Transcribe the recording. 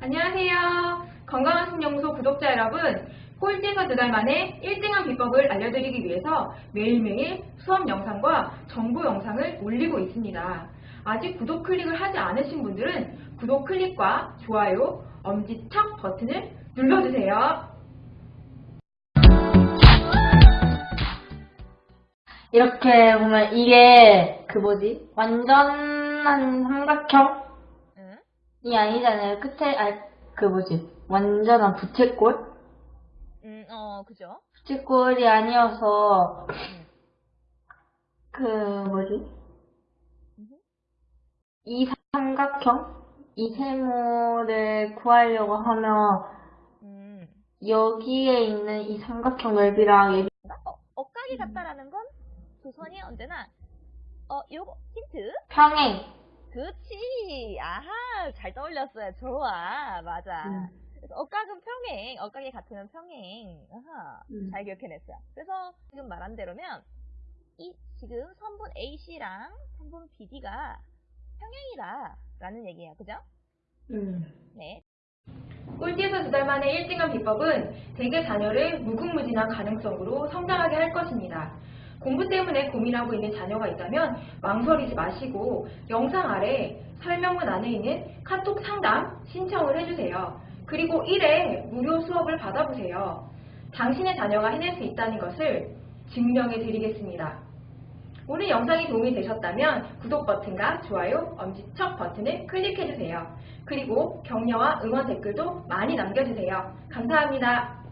안녕하세요. 건강한 신영소 구독자 여러분, 꼴찌에서 두 달 만에 1등한 비법을 알려드리기 위해서 매일매일 수업 영상과 정보 영상을 올리고 있습니다. 아직 구독 클릭을 하지 않으신 분들은 구독 클릭과 좋아요, 엄지척 버튼을 눌러주세요. 이렇게 보면 이게 그 뭐지? 완전한 삼각형 이 응? 아니잖아요. 끝에 아그 뭐지? 완전한 부채꼴? 음, 어, 그죠? 부채꼴이 아니어서 응. 그 뭐지? 음흠. 이 삼각형? 이 세모를 구하려고 하면 음. 여기에 있는 이 삼각형 넓이랑 여기 어, 엇각이 같다라는 건 조선이 언제나 어, 요거 힌트? 평행 그렇지. 아하, 잘 떠올렸어요. 좋아. 맞아. 음. 그래서 엇각은 평행, 엇각이 같으면 평행. 아하, 음. 잘 기억해냈어요. 그래서 지금 말한 대로면 이 지금 선분 AC랑 선분 BD가 평행이다 라는 얘기예요. 그죠? 음. 네. 꼴찌에서 두 달 만에 1등한 비법은 대개 자녀를 무궁무진한 가능성으로 성장하게 할 것입니다. 공부 때문에 고민하고 있는 자녀가 있다면 망설이지 마시고 영상 아래 설명문 안에 있는 카톡 상담 신청을 해주세요. 그리고 1회 무료 수업을 받아보세요. 당신의 자녀가 해낼 수 있다는 것을 증명해 드리겠습니다. 오늘 영상이 도움이 되셨다면 구독 버튼과 좋아요, 엄지척 버튼을 클릭해주세요. 그리고 격려와 응원 댓글도 많이 남겨주세요. 감사합니다.